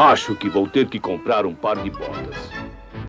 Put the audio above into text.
Acho que vou ter que comprar um par de botas.